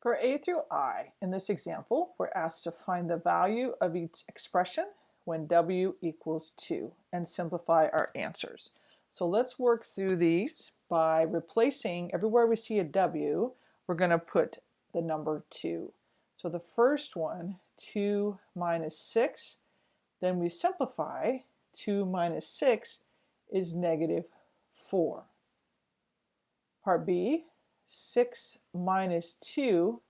For a through i, in this example, we're asked to find the value of each expression when w equals 2 and simplify our answers. So let's work through these by replacing everywhere we see a w, we're going to put the number 2. So the first one, 2 minus 6, then we simplify, 2 minus 6 is negative 4. Part B, 6 minus 2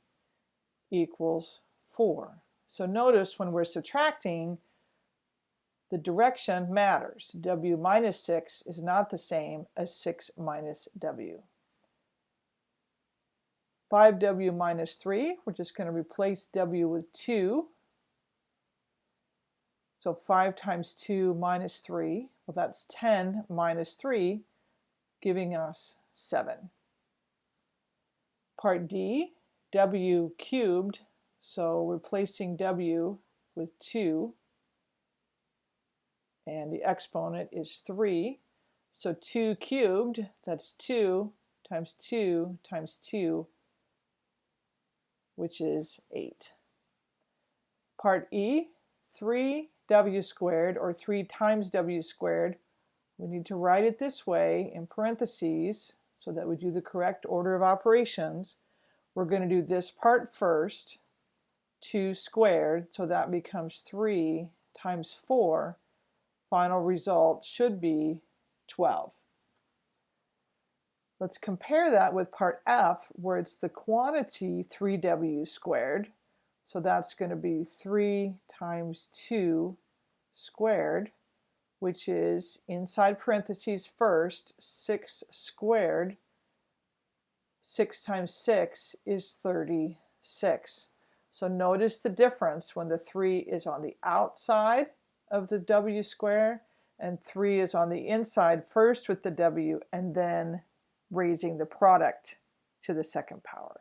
equals 4. So notice when we're subtracting, the direction matters. w minus 6 is not the same as 6 minus w. 5w minus 3, we're just going to replace w with 2. So 5 times 2 minus 3, well that's 10 minus 3, giving us 7. Part D, w cubed, so replacing w with 2, and the exponent is 3. So 2 cubed, that's 2 times 2 times 2, which is 8. Part E, 3w squared, or 3 times w squared. We need to write it this way in parentheses, so that we do the correct order of operations, we're going to do this part first, 2 squared, so that becomes 3 times 4. Final result should be 12. Let's compare that with part F, where it's the quantity 3w squared. So that's going to be 3 times 2 squared which is inside parentheses first, 6 squared. 6 times 6 is 36. So notice the difference when the 3 is on the outside of the w square and 3 is on the inside first with the w and then raising the product to the second power.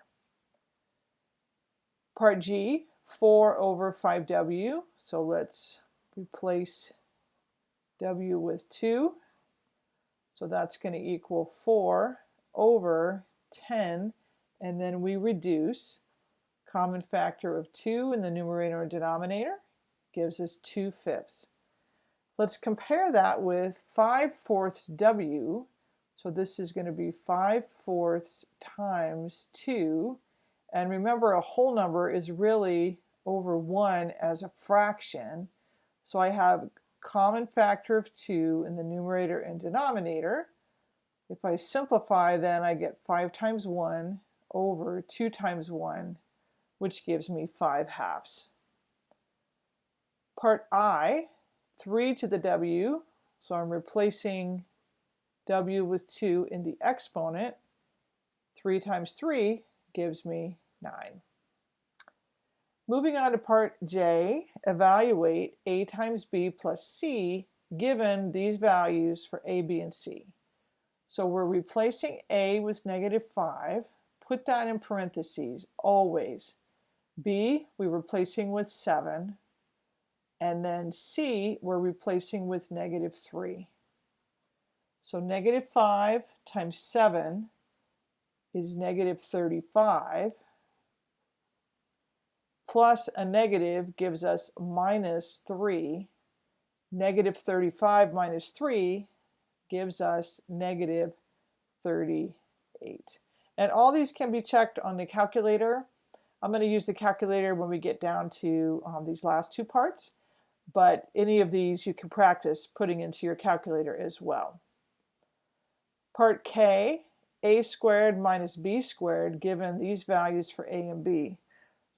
Part G, 4 over 5w. So let's replace w with 2. So that's going to equal 4 over 10. And then we reduce common factor of 2 in the numerator and denominator gives us 2 fifths. Let's compare that with 5 fourths w. So this is going to be 5 fourths times 2. And remember, a whole number is really over 1 as a fraction. So I have common factor of 2 in the numerator and denominator. If I simplify, then I get 5 times 1 over 2 times 1, which gives me 5 halves. Part I, 3 to the w, so I'm replacing w with 2 in the exponent. 3 times 3 gives me 9. Moving on to part J, evaluate A times B plus C given these values for A, B, and C. So we're replacing A with negative 5. Put that in parentheses, always. B, we're replacing with 7. And then C, we're replacing with negative 3. So negative 5 times 7 is negative 35 plus a negative gives us minus 3. Negative 35 minus 3 gives us negative 38. And all these can be checked on the calculator. I'm going to use the calculator when we get down to um, these last two parts, but any of these you can practice putting into your calculator as well. Part K, a squared minus b squared given these values for a and b.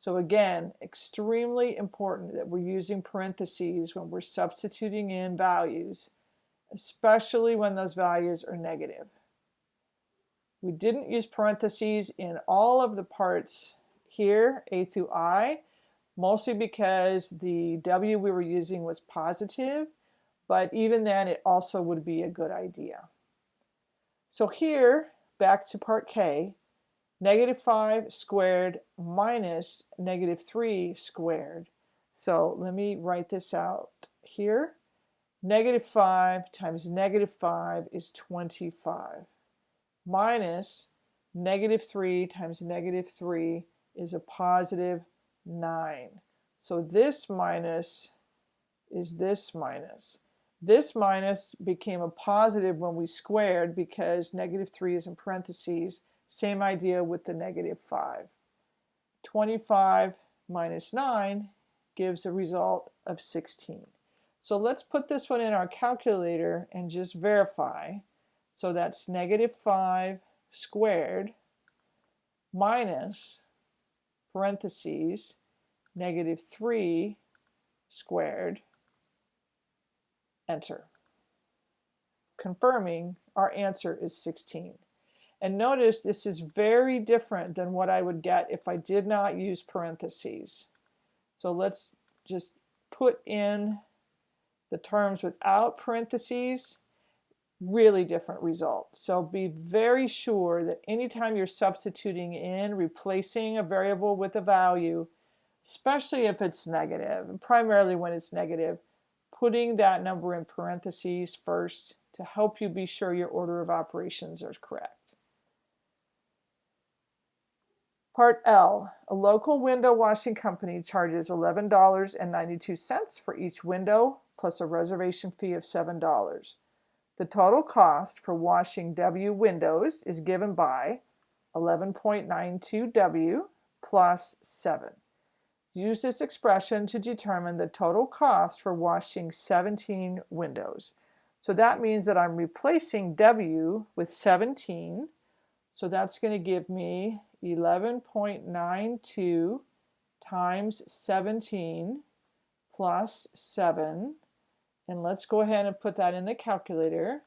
So again, extremely important that we're using parentheses when we're substituting in values, especially when those values are negative. We didn't use parentheses in all of the parts here, A through I, mostly because the W we were using was positive, but even then it also would be a good idea. So here, back to part K, negative 5 squared minus negative 3 squared. So let me write this out here. Negative 5 times negative 5 is 25 minus negative 3 times negative 3 is a positive 9. So this minus is this minus. This minus became a positive when we squared because negative 3 is in parentheses. Same idea with the negative 5. 25 minus 9 gives a result of 16. So let's put this one in our calculator and just verify. So that's negative 5 squared minus parentheses negative 3 squared, enter. Confirming our answer is 16. And notice this is very different than what I would get if I did not use parentheses. So let's just put in the terms without parentheses, really different result. So be very sure that anytime you're substituting in, replacing a variable with a value, especially if it's negative, and primarily when it's negative, putting that number in parentheses first to help you be sure your order of operations are correct. Part L, a local window washing company charges $11.92 for each window plus a reservation fee of $7. The total cost for washing W windows is given by 11.92W plus 7. Use this expression to determine the total cost for washing 17 windows. So that means that I'm replacing W with 17. So that's going to give me 11.92 times 17 plus 7. And let's go ahead and put that in the calculator.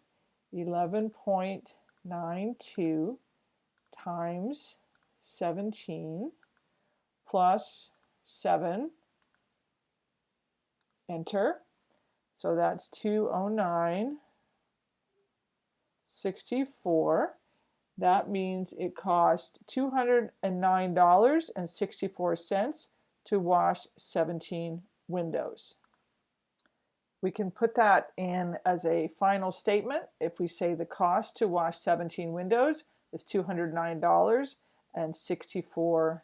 11.92 times 17 plus 7. Enter. So that's 209 64 that means it cost $209.64 to wash 17 windows. We can put that in as a final statement if we say the cost to wash 17 windows is $209.64.